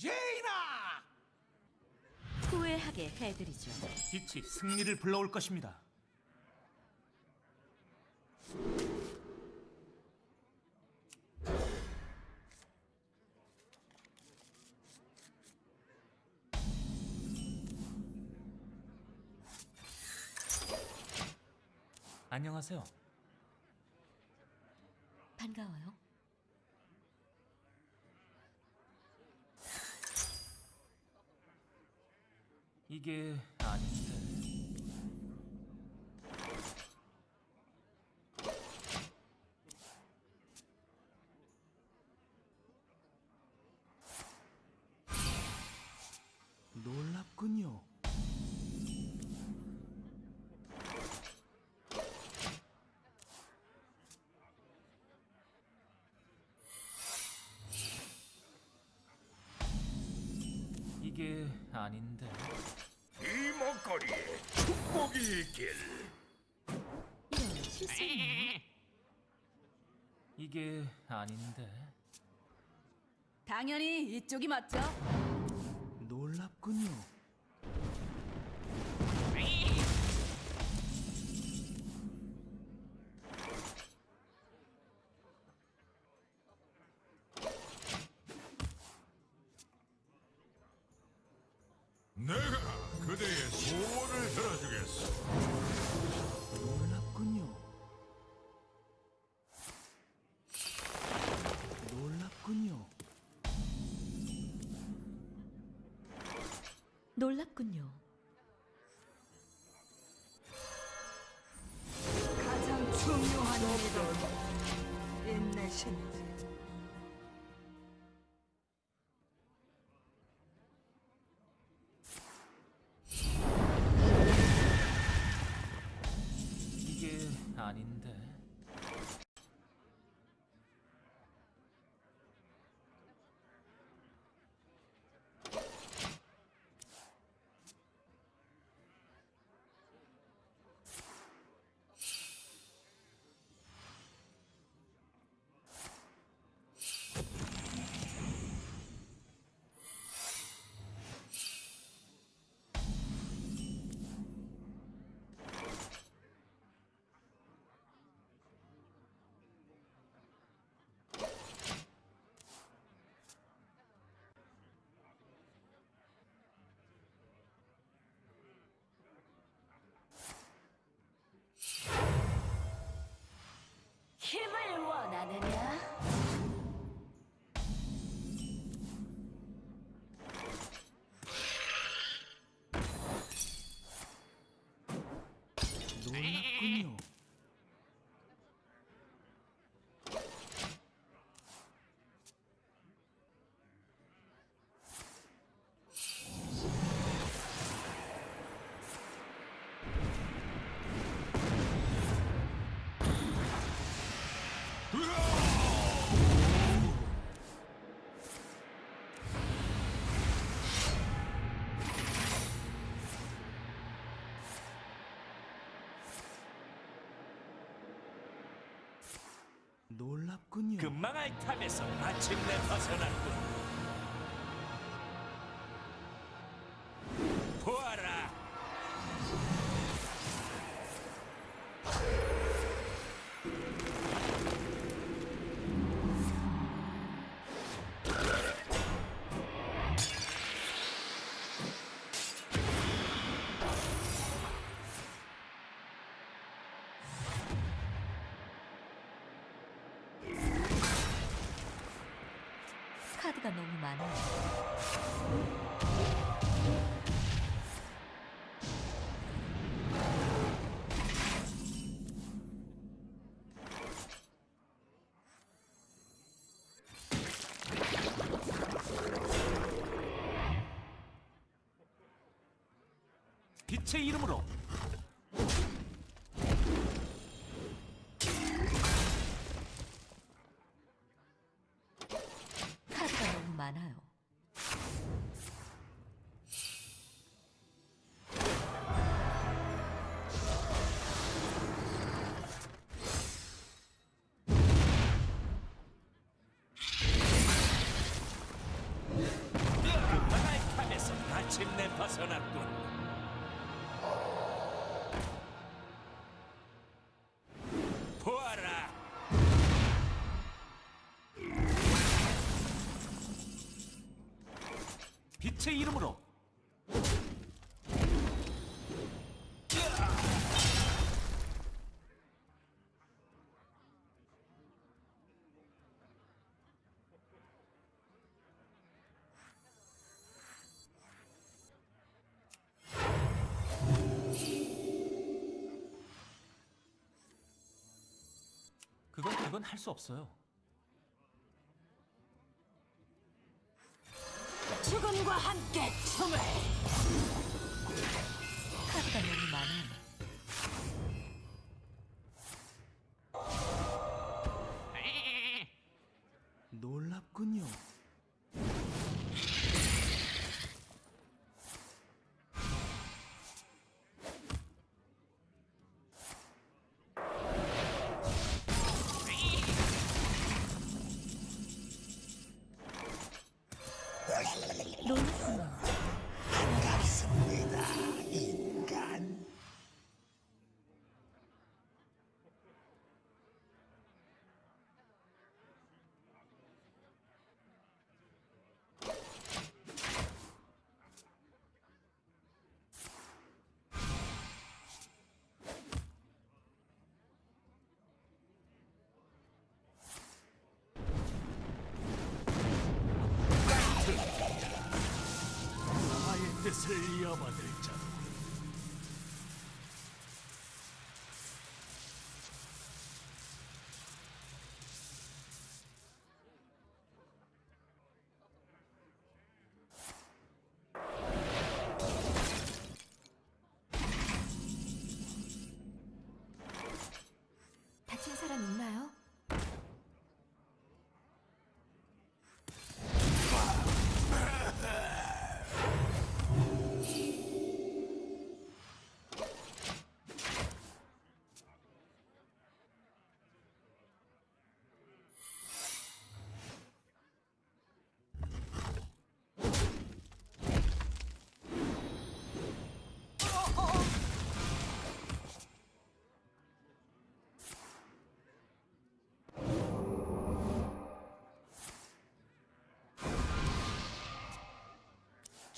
제이나! 후회하게 해드리죠. 빛이 승리를 불러올 것입니다. 안녕하세요. 반가워요. 이게 아닌데. 놀랍군요. 이게 아닌데. 실수네요. 이게 아닌데. 당연히 이쪽이 맞죠? 놀랍군요. 놀랍군요. 가장 중요한 일은 인내심이지. 이게 아닌 놀랍군요. 금망할 탑에서 마침내 벗어났군. 카드가 너무 많아요. 빛의 이름으로 카드가 너무 많아요. 빛의 이름으로 그건 그건 할 수 없어요. Get to me! 나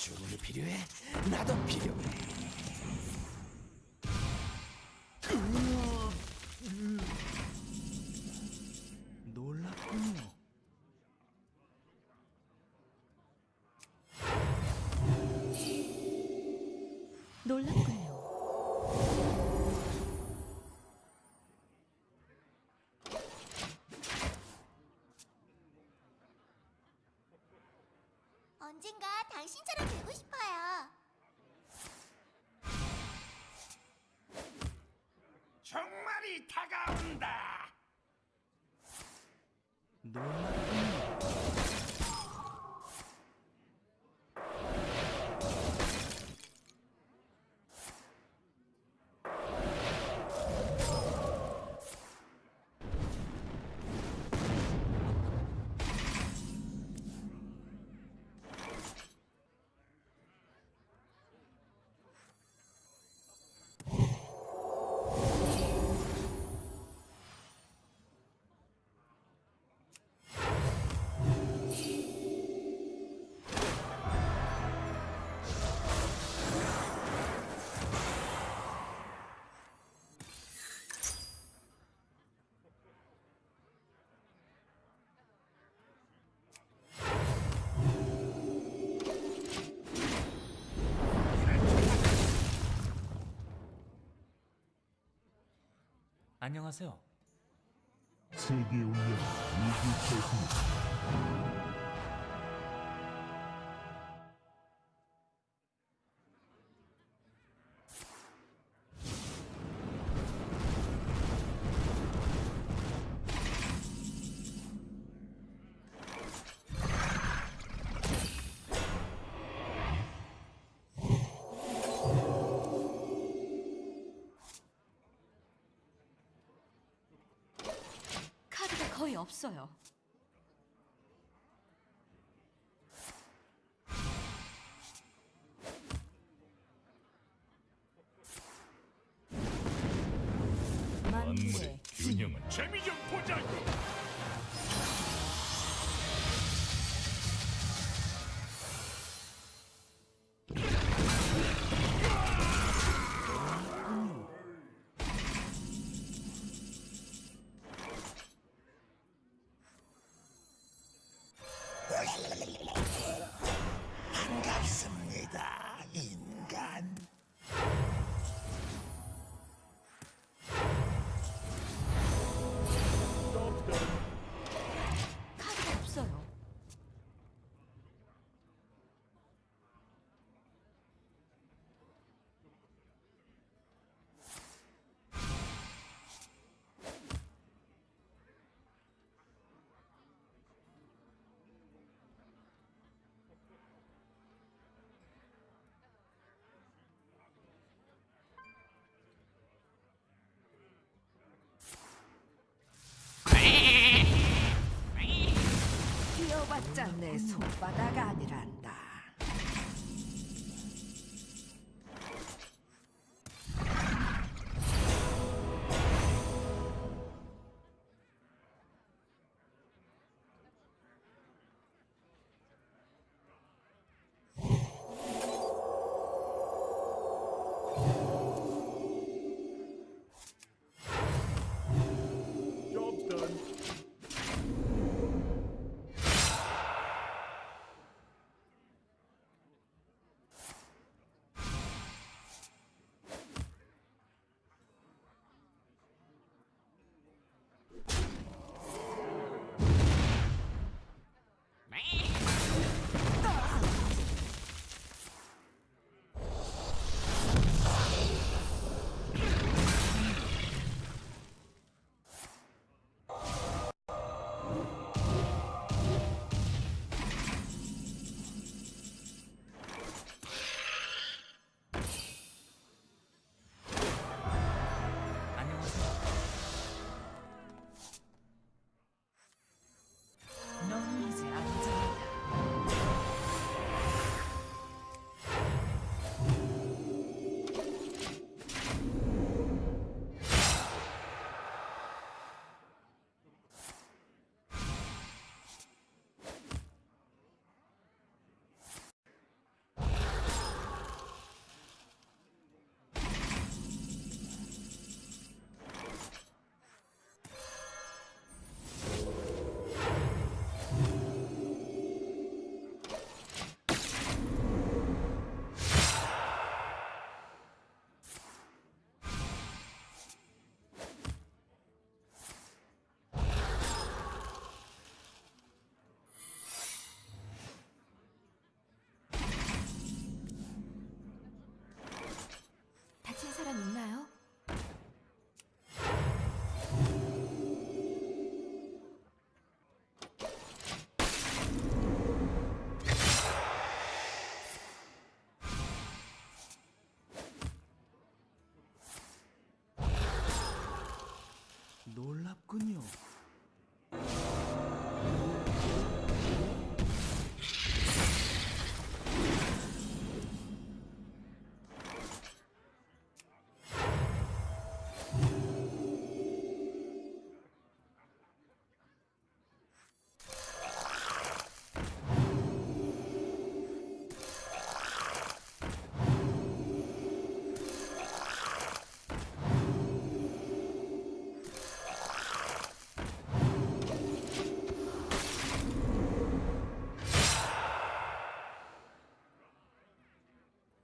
주문이 필요해? 나도 필요해. 당신처럼 되고 싶어요. 안녕하세요. 세계 운명 위기 결승 없어요. 짠내 손바닥 아니란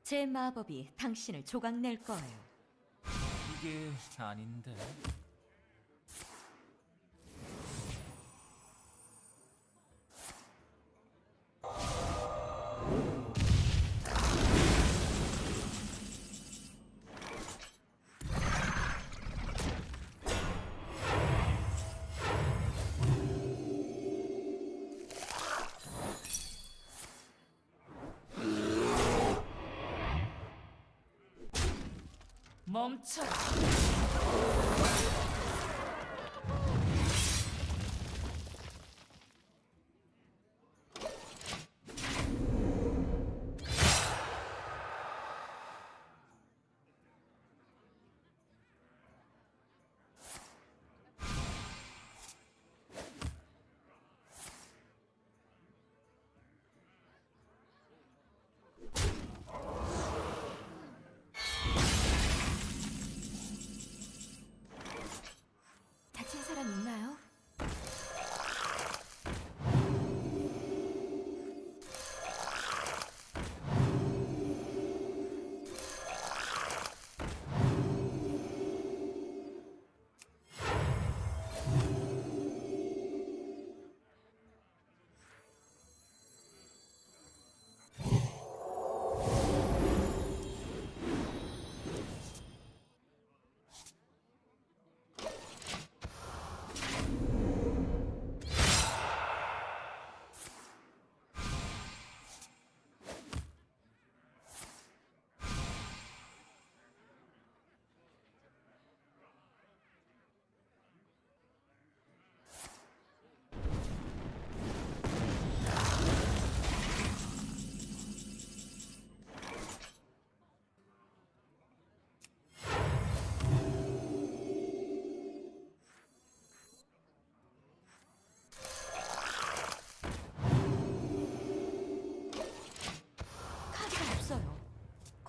제 마법이 당신을 조각낼 거예요. 이게 아닌데. 멈춰.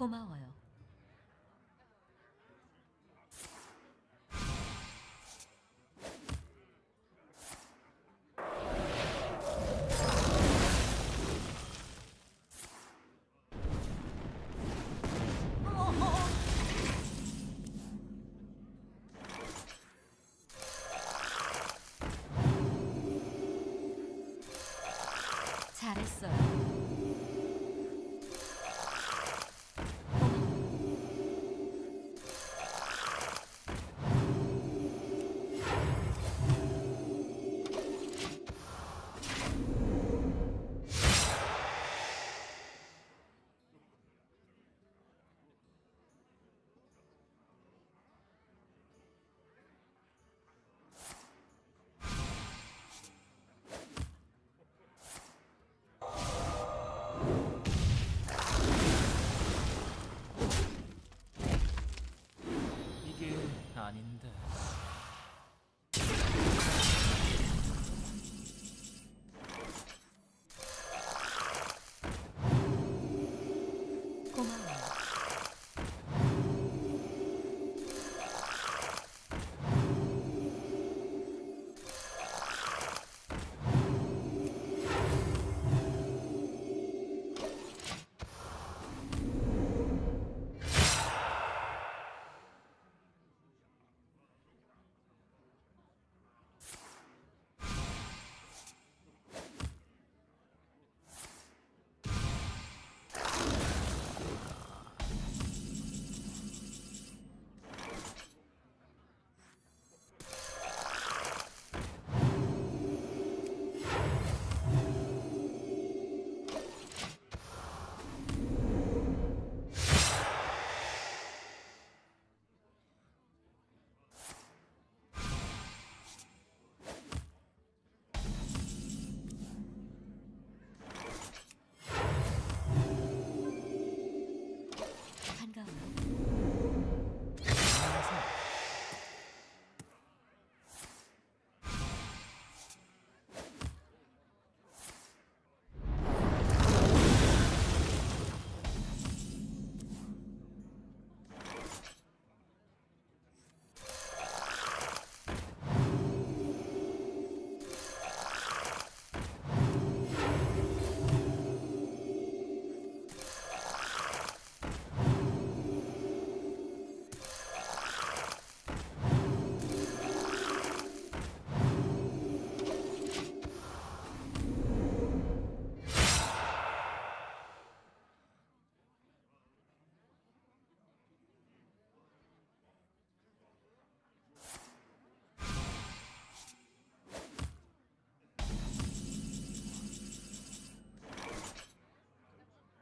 고마워요. 잘했어요.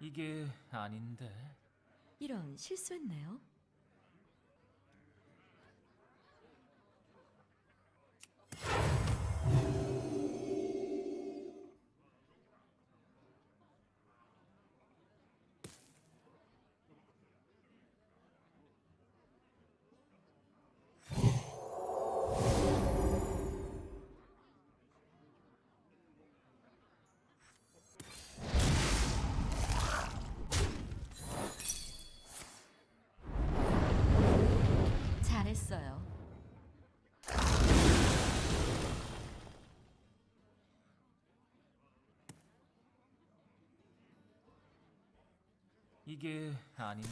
이게 아닌데. 이런. 잘했어요. 이게 아닌데.